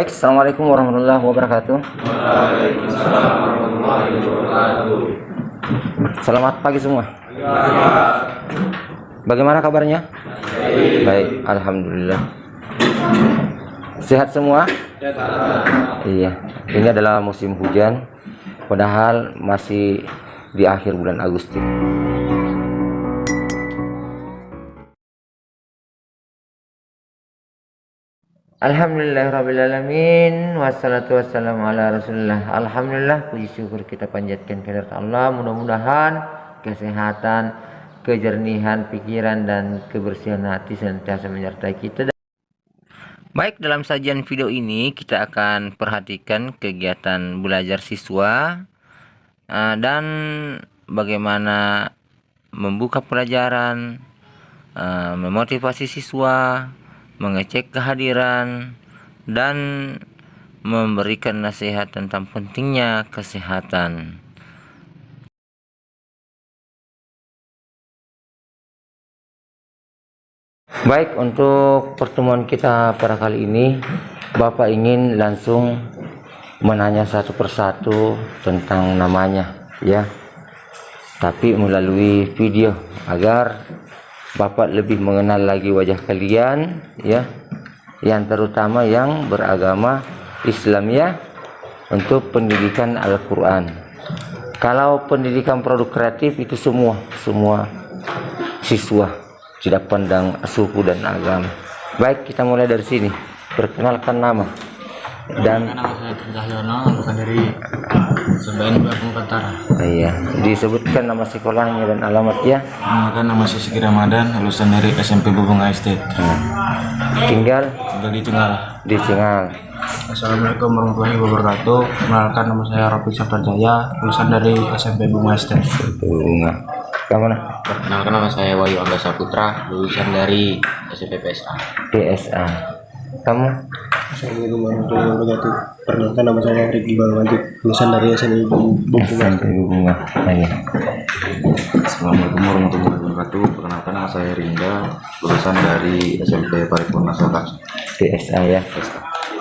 Baik, Assalamualaikum warahmatullahi wabarakatuh. Selamat pagi semua. Bagaimana kabarnya? Baik, Alhamdulillah. Sehat semua? Iya, ini adalah musim hujan. Padahal masih di akhir bulan Agustus. Alhamdulillahirrabbilalamin Wassalatu wassalamu ala rasulullah. Alhamdulillah puji syukur kita panjatkan kehadirat Allah. Mudah-mudahan kesehatan, kejernihan pikiran dan kebersihan hati senantiasa menyertai kita. Baik dalam sajian video ini kita akan perhatikan kegiatan belajar siswa uh, Dan bagaimana membuka pelajaran uh, Memotivasi siswa mengecek kehadiran, dan memberikan nasihat tentang pentingnya kesehatan. Baik, untuk pertemuan kita pada kali ini, Bapak ingin langsung menanya satu persatu tentang namanya, ya. Tapi melalui video agar Bapak lebih mengenal lagi wajah kalian ya. Yang terutama yang beragama Islam ya. Untuk pendidikan Al-Quran. Kalau pendidikan produk kreatif itu semua semua siswa tidak pandang suku dan agama. Baik kita mulai dari sini. Perkenalkan nama. Dan nama saya Cahyono bukan dari Sebayan Babung Kentara iya disebutkan nama sekolahnya dan alamat ya. Nama Siki Ramadan lulusan dari SMP Bubung Estate. Hmm. tinggal? Tinggal di Cengal di Cengal Assalamualaikum warahmatullahi wabarakatuh. Mengenalkan nama saya Rafi Saparjaya lulusan dari SMP Bubung Estate. Bunga kamu nah Perkenalkan nama saya Wahyu Angga Saputra lulusan dari SMP PSA PSA kamu Assalamualaikum warahmatullahi wabarakatuh. Perkenalkan nama saya Riki Balwanjut, lulusan dari Bubungan. SMP Bunga. Ayo. Assalamualaikum warahmatullahi wabarakatuh Perkenalkan nama saya Rinda lulusan dari SMP Paripurna Soka PSA ya.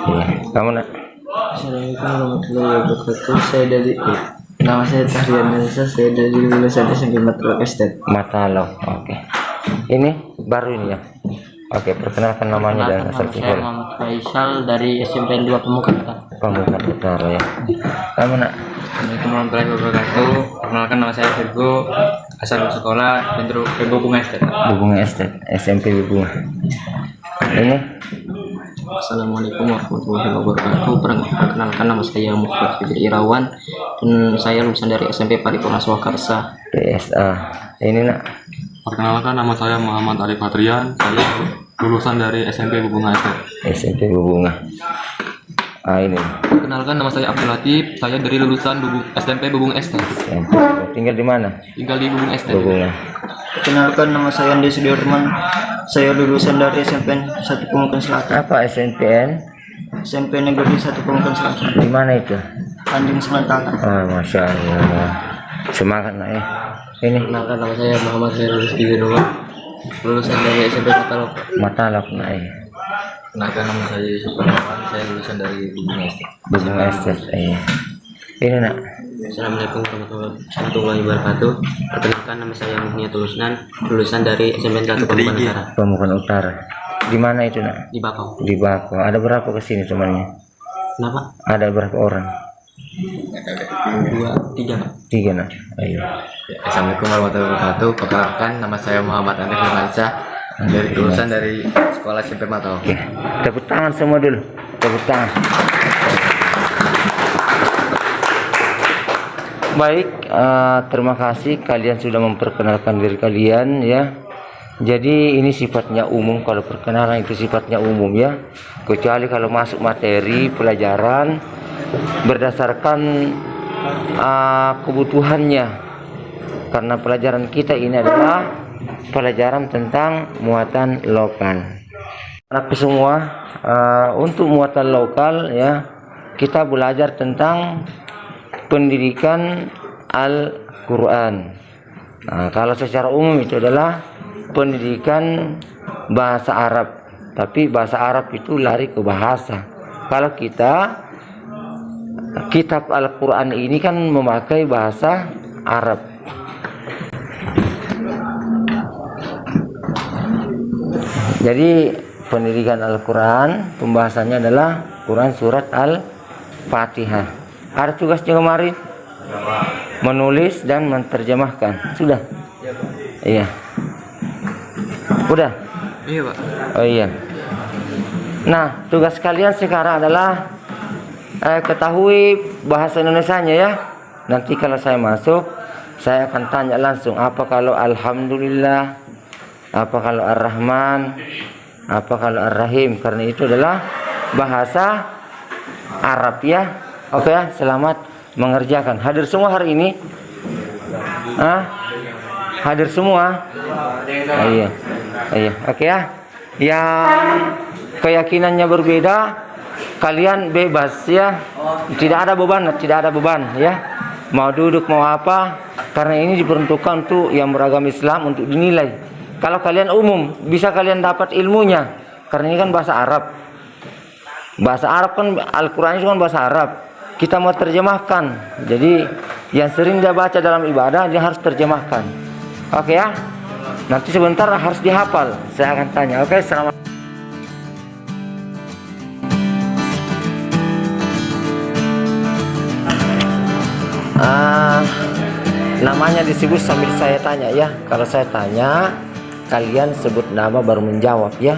Iya. Kamu nak? Assalamualaikum warahmatullahi wabarakatuh. Saya dari nama saya Tahrian Nisa, saya dari lulusan SMP Matlok Estate. Matalo. Oke. Ini baru ini ya. Oke, perkenalkan namanya dan asal Saya sekolah. Muhammad Faisal dari SMP 2 Pemuka. Pemuka Utara ya. Kamu nak? Assalamualaikum warahmatullahi wabarakatuh. Perkenalkan nama saya Virgo, asal sekolah Pedro Pedro Bunga Estate. Bunga Estate, SMP Bunga. Ini Assalamualaikum warahmatullahi wabarakatuh. Perkenalkan nama saya Muhammad Fitri Irawan dan saya lulusan dari SMP Paripurna Swakarsa. PSA. Ini nak? Perkenalkan nama saya Muhammad Arif Fatrian. Saya lulusan dari SMP Bunga Estate. SMP Bunga. Ah ini. Perkenalkan nama saya Abdul Latif. Saya dari lulusan Bubung, SMP Bubung Estate. SMP. Tinggal di mana? Tinggal di Bubung Estate. Bunga. Kenalkan nama saya Andi Sudirman. Saya lulusan dari SMP 1 Pemukan Selatan. Apa SNPN? SMP Negeri 1 Pemukan Selatan. Di mana itu? Anding Sementara. Ah, masya Allah. Semangat nak ya. Ini Kenalkan nama saya Muhammad Khairul Rizky Wiroma. Lulusan dari SMP Katalog. matalak nak ya. Perkenalkan nama saya Yusuf Kurniawan. Saya lulusan dari Bubung Estate. Bunga Estate. Iya. Ini nak? Assalamualaikum warahmatullahi wabarakatuh. Perkenalkan nama saya Muhnia Tulusnan. Lulusan dari SMP 1 Pemukan Utara. Pemukan Utara. Di mana itu nak? Di Bakau. Di Bako. Ada berapa ke sini temannya? Kenapa? Ada berapa orang? Dua, tiga. Pak. Tiga nak. Ayo. Assalamualaikum warahmatullahi wabarakatuh. Perkenalkan nama saya Muhammad Andri Firmansyah dari lulusan dari sekolah SMP Matau. Oke. Tepuk tangan semua dulu. Tepuk tangan. Baik, eh, terima kasih kalian sudah memperkenalkan diri kalian ya. Jadi ini sifatnya umum kalau perkenalan itu sifatnya umum ya. Kecuali kalau masuk materi pelajaran berdasarkan eh, kebutuhannya. Karena pelajaran kita ini adalah pelajaran tentang muatan lokal. Anakku semua eh, untuk muatan lokal ya kita belajar tentang pendidikan Al-Quran. Nah, kalau secara umum itu adalah pendidikan bahasa Arab. Tapi bahasa Arab itu lari ke bahasa. kalau kita kitab Al-Quran ini kan memakai bahasa Arab. Jadi pendidikan Al-Quran pembahasannya adalah Quran surat Al-Fatihah. Ada tugasnya kemarin? Menulis dan menerjemahkan. Sudah? Iya. Udah? Iya pak. oh iya. Nah tugas kalian sekarang adalah eh, ketahui bahasa Indonesianya ya. Nanti kalau saya masuk saya akan tanya langsung apa kalau Alhamdulillah? Apa kalau Ar-Rahman? Apa kalau Ar-Rahim? Karena itu adalah bahasa Arab ya. Oke ya selamat mengerjakan. Hadir semua hari ini? Ah hadir semua? Iya. Iya oke ya. Yang keyakinannya berbeda kalian bebas ya. Tidak ada beban tidak ada beban ya. Mau duduk mau apa. Karena ini diperuntukkan untuk yang beragama Islam untuk dinilai. Kalau kalian umum bisa kalian dapat ilmunya. Karena ini kan bahasa Arab. Bahasa Arab kan Al-Quran itu kan bahasa Arab. Kita mau terjemahkan. Jadi yang sering dia baca dalam ibadah dia harus terjemahkan. Oke ya? Nanti sebentar harus dihafal. Saya akan tanya. Oke selamat namanya disebut sambil saya tanya ya. Kalau saya tanya, kalian sebut nama baru menjawab ya.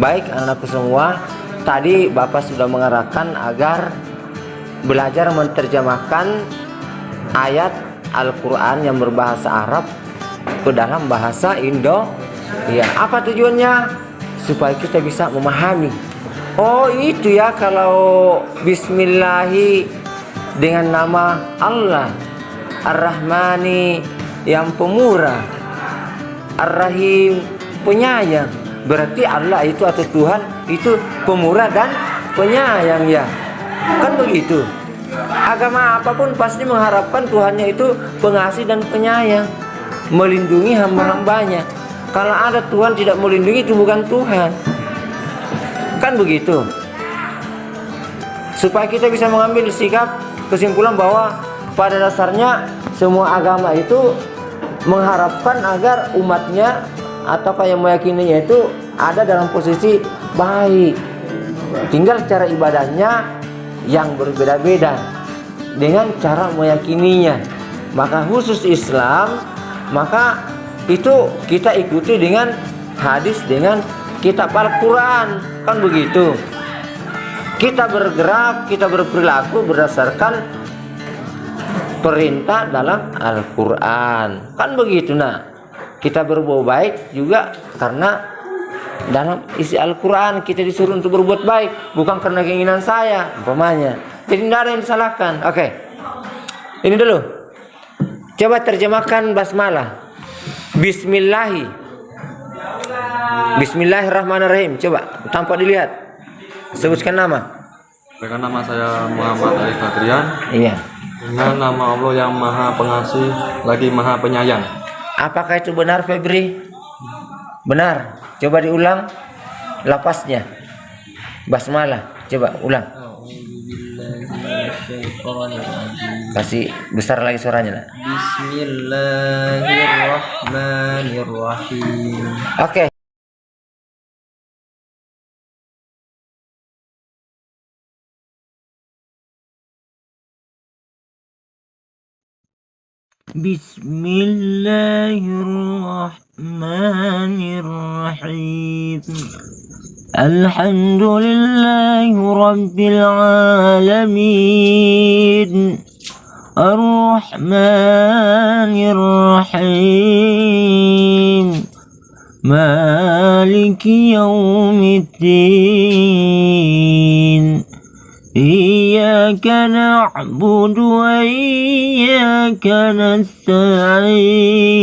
Baik anakku semua, tadi Bapak sudah mengarahkan agar belajar menerjemahkan ayat Al-Qur'an yang berbahasa Arab ke dalam bahasa Indo. Ya, apa tujuannya? Supaya kita bisa memahami. Oh, itu ya kalau bismillahi dengan nama Allah Ar-Rahmani yang pemurah Ar-Rahim penyayang. Berarti Allah itu atau Tuhan itu pemurah dan penyayang ya. Kan begitu. Agama apa pun pasti mengharapkan Tuhannya itu pengasih dan penyayang melindungi hamba-hambanya. Kalau ada Tuhan tidak melindungi itu bukan Tuhan. Kan begitu. Supaya kita bisa mengambil sikap kesimpulan bahwa pada dasarnya semua agama itu mengharapkan agar umatnya atau yang meyakininya itu ada dalam posisi baik. Tinggal cara ibadahnya yang berbeda-beda dengan cara meyakininya. Maka khusus Islam maka itu kita ikuti dengan hadis dengan kitab Al-Quran. Kan begitu? Kita bergerak, kita berperilaku berdasarkan perintah dalam Al-Quran. Kan begitu nah. Kita berbuat baik juga karena dalam isi Al-Quran kita disuruh untuk berbuat baik. Bukan karena keinginan saya, umpamanya. Jadi tidak ada yang disalahkan. Oke. Ini dulu. Coba terjemahkan basmalah. Bismillahi. Bismillahirrahmanirrahim. Coba tanpa dilihat. Sebutkan nama. Dengan nama saya Muhammad Ali Fadrian Iya. Dengan nama Allah yang maha pengasih Lagi maha penyayang Apakah itu benar Febri? Benar. Coba diulang lapasnya. Basmalah. Coba ulang. Kasih besar lagi suaranya. Nak. Bismillahirrahmanirrahim. Oke. بسم الله الرحمن الرحيم الحمد لله رب العالمين الرحمن الرحيم مالك يوم الدين إياك نعبد وإياك نستعين.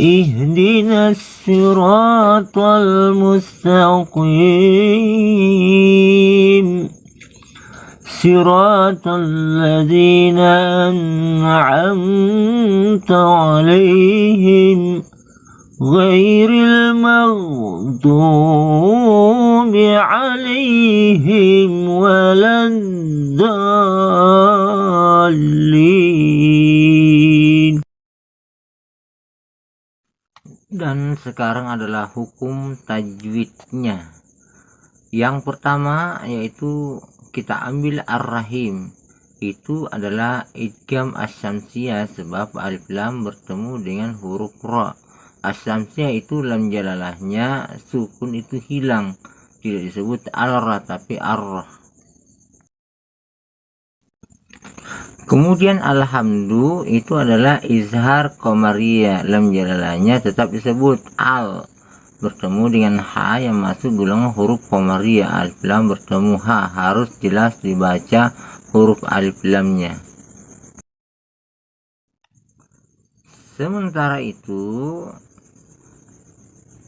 اهدنا الصراط المستقيم. صراط الذين أنعمت عليهم. غير المغضوب عليهم ولا الضالين dan sekarang adalah hukum tajwidnya yang pertama yaitu kita ambil ar-rahim itu adalah idgham asyamsiyah sebab alif lam bertemu dengan huruf ra asyamsiyah itu lam jalalahnya sukun itu hilang. Tidak disebut al-ra tapi ar kemudian alhamdu itu adalah izhar komariya lam jalalahnya tetap disebut al. Bertemu dengan H yang masuk golongan huruf Komariya alif lam bertemu H harus jelas dibaca huruf alif lamnya. Sementara itu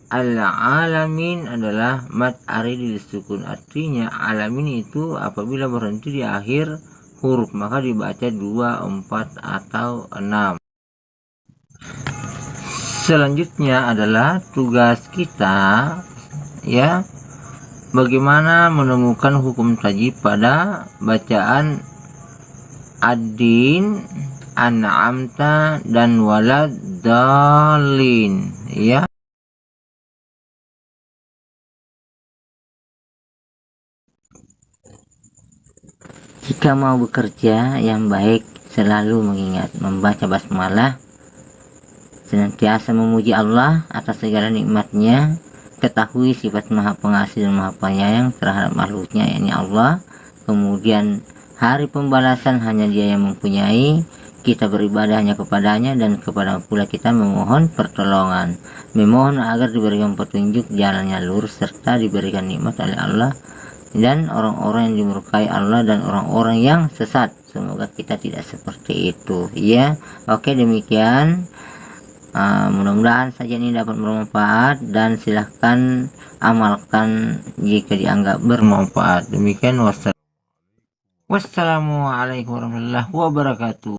al-alamin adalah mat aridil sukun. Artinya alamin itu apabila berhenti di akhir huruf maka dibaca 2, 4 atau 6 selanjutnya adalah tugas kita ya bagaimana menemukan hukum tajib pada bacaan adin an'amta dan walad dalin ya jika mau bekerja yang baik selalu mengingat membaca basmalah senantiasa memuji Allah atas segala nikmatnya ketahui sifat maha pengasih dan maha penyayang terhadap makhluknya yakni Allah. Kemudian hari pembalasan hanya dia yang mempunyai kita beribadah hanya kepadanya dan kepada pula kita memohon pertolongan. Memohon agar diberikan petunjuk jalannya lurus serta diberikan nikmat oleh Allah dan orang-orang yang dimurkai Allah dan orang-orang yang sesat. Semoga kita tidak seperti itu. Ya oke demikian. Uh, mudah-mudahan saja ini dapat bermanfaat dan silahkan amalkan jika dianggap bermanfaat. Demikian wassalamualaikum warahmatullahi wabarakatuh